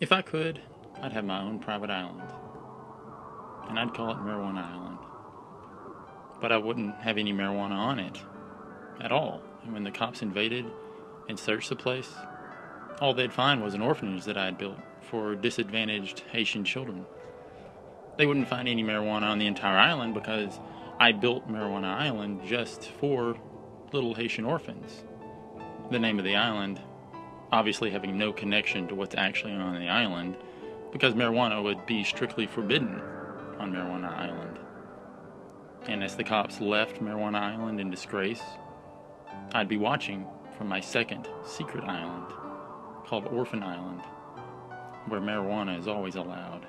If I could, I'd have my own private island. And I'd call it Marijuana Island. But I wouldn't have any marijuana on it at all. And when the cops invaded and searched the place, all they'd find was an orphanage that I had built for disadvantaged Haitian children. They wouldn't find any marijuana on the entire island because I built Marijuana Island just for little Haitian orphans. The name of the island obviously having no connection to what's actually on the island because marijuana would be strictly forbidden on Marijuana Island. And as the cops left Marijuana Island in disgrace, I'd be watching from my second secret island called Orphan Island, where marijuana is always allowed.